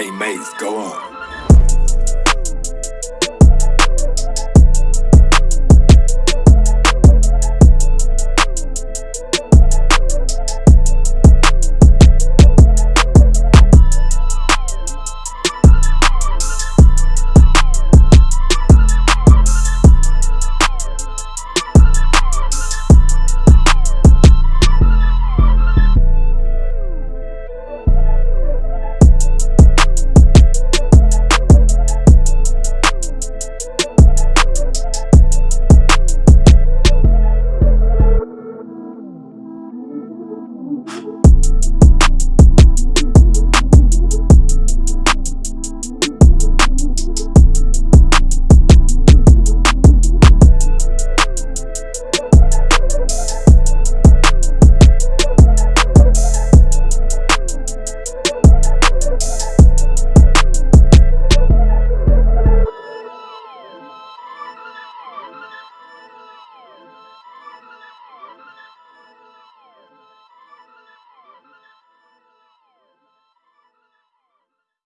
Hey, maze, go on.